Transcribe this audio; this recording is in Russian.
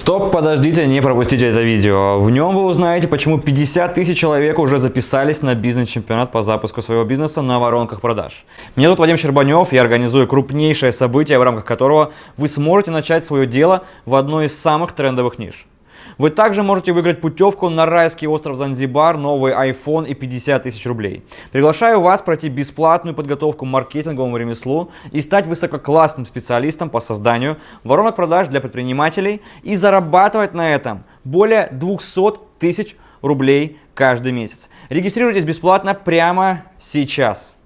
Стоп, подождите, не пропустите это видео. В нем вы узнаете, почему 50 тысяч человек уже записались на бизнес-чемпионат по запуску своего бизнеса на воронках продаж. Меня зовут Вадим Щербанев, я организую крупнейшее событие, в рамках которого вы сможете начать свое дело в одной из самых трендовых ниш. Вы также можете выиграть путевку на райский остров Занзибар, новый iPhone и 50 тысяч рублей. Приглашаю вас пройти бесплатную подготовку маркетинговому ремеслу и стать высококлассным специалистом по созданию воронок продаж для предпринимателей и зарабатывать на этом более 200 тысяч рублей каждый месяц. Регистрируйтесь бесплатно прямо сейчас.